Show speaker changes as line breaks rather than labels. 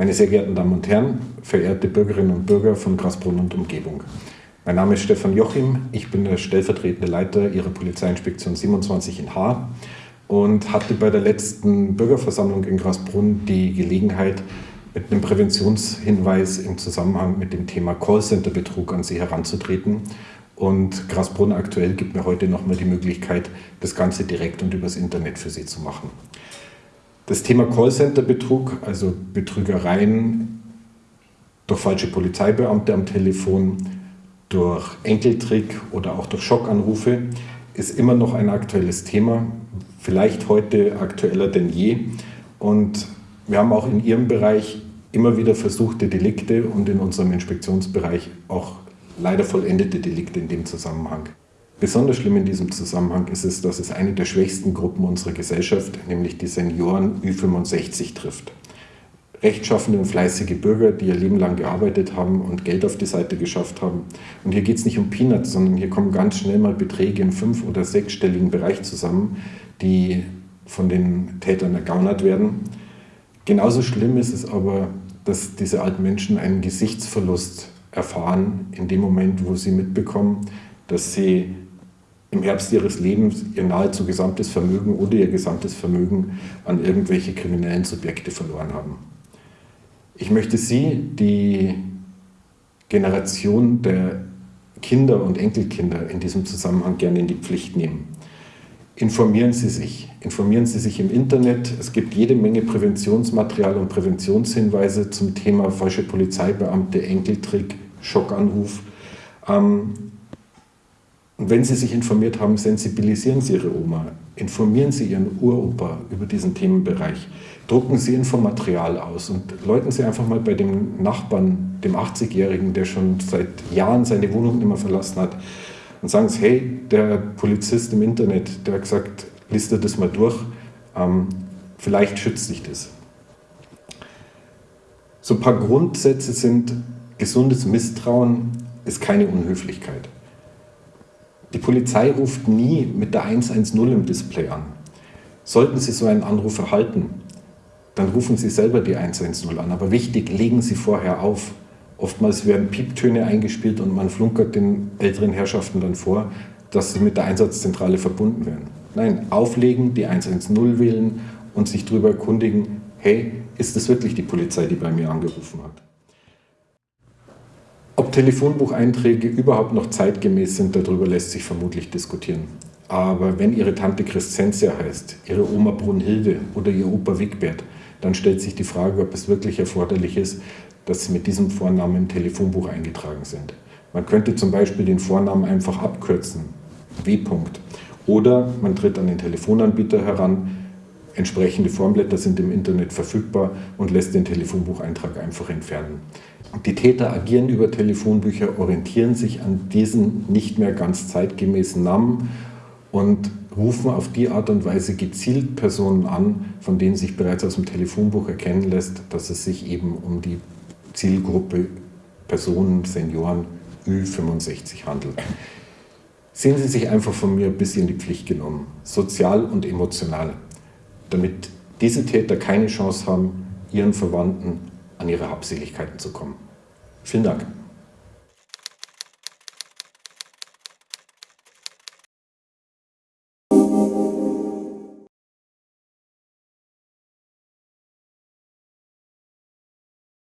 Meine sehr geehrten Damen und Herren, verehrte Bürgerinnen und Bürger von Grasbrunn und Umgebung. Mein Name ist Stefan Jochim, ich bin der stellvertretende Leiter Ihrer Polizeiinspektion 27 in Haar und hatte bei der letzten Bürgerversammlung in Grasbrunn die Gelegenheit, mit einem Präventionshinweis im Zusammenhang mit dem Thema Callcenter-Betrug an Sie heranzutreten. Und Grasbrunn aktuell gibt mir heute nochmal die Möglichkeit, das Ganze direkt und übers Internet für Sie zu machen. Das Thema Callcenter-Betrug, also Betrügereien durch falsche Polizeibeamte am Telefon, durch Enkeltrick oder auch durch Schockanrufe, ist immer noch ein aktuelles Thema, vielleicht heute aktueller denn je. Und wir haben auch in Ihrem Bereich immer wieder versuchte Delikte und in unserem Inspektionsbereich auch leider vollendete Delikte in dem Zusammenhang. Besonders schlimm in diesem Zusammenhang ist es, dass es eine der schwächsten Gruppen unserer Gesellschaft, nämlich die Senioren Ü65 trifft. Rechtschaffende und fleißige Bürger, die ihr Leben lang gearbeitet haben und Geld auf die Seite geschafft haben. Und hier geht es nicht um Peanuts, sondern hier kommen ganz schnell mal Beträge im fünf- oder sechsstelligen Bereich zusammen, die von den Tätern ergaunert werden. Genauso schlimm ist es aber, dass diese alten Menschen einen Gesichtsverlust erfahren in dem Moment, wo sie mitbekommen, dass sie im Herbst ihres Lebens ihr nahezu gesamtes Vermögen oder ihr gesamtes Vermögen an irgendwelche kriminellen Subjekte verloren haben. Ich möchte Sie, die Generation der Kinder und Enkelkinder in diesem Zusammenhang gerne in die Pflicht nehmen. Informieren Sie sich. Informieren Sie sich im Internet. Es gibt jede Menge Präventionsmaterial und Präventionshinweise zum Thema falsche Polizeibeamte, Enkeltrick, Schockanruf. Ähm, und wenn Sie sich informiert haben, sensibilisieren Sie Ihre Oma, informieren Sie Ihren Uropa über diesen Themenbereich, drucken Sie Infomaterial aus und läuten Sie einfach mal bei dem Nachbarn, dem 80-Jährigen, der schon seit Jahren seine Wohnung nicht mehr verlassen hat, und sagen Sie, hey, der Polizist im Internet, der hat gesagt, liest dir das mal durch, ähm, vielleicht schützt sich das. So ein paar Grundsätze sind, gesundes Misstrauen ist keine Unhöflichkeit. Die Polizei ruft nie mit der 110 im Display an. Sollten Sie so einen Anruf erhalten, dann rufen Sie selber die 110 an. Aber wichtig, legen Sie vorher auf. Oftmals werden Pieptöne eingespielt und man flunkert den älteren Herrschaften dann vor, dass sie mit der Einsatzzentrale verbunden werden. Nein, auflegen, die 110 wählen und sich darüber erkundigen, hey, ist es wirklich die Polizei, die bei mir angerufen hat? Ob Telefonbucheinträge überhaupt noch zeitgemäß sind, darüber lässt sich vermutlich diskutieren. Aber wenn Ihre Tante Crescentia heißt, Ihre Oma Brunhilde oder Ihr Opa Wigbert, dann stellt sich die Frage, ob es wirklich erforderlich ist, dass Sie mit diesem Vornamen im Telefonbuch eingetragen sind. Man könnte zum Beispiel den Vornamen einfach abkürzen, W. Oder man tritt an den Telefonanbieter heran, entsprechende Formblätter sind im Internet verfügbar und lässt den Telefonbucheintrag einfach entfernen. Die Täter agieren über Telefonbücher, orientieren sich an diesen nicht mehr ganz zeitgemäßen Namen und rufen auf die Art und Weise gezielt Personen an, von denen sich bereits aus dem Telefonbuch erkennen lässt, dass es sich eben um die Zielgruppe Personen, Senioren Ü65 handelt. Sehen Sie sich einfach von mir ein bisschen in die Pflicht genommen, sozial und emotional, damit diese Täter keine Chance haben, ihren Verwandten an ihre Habseligkeiten zu kommen. Vielen Dank.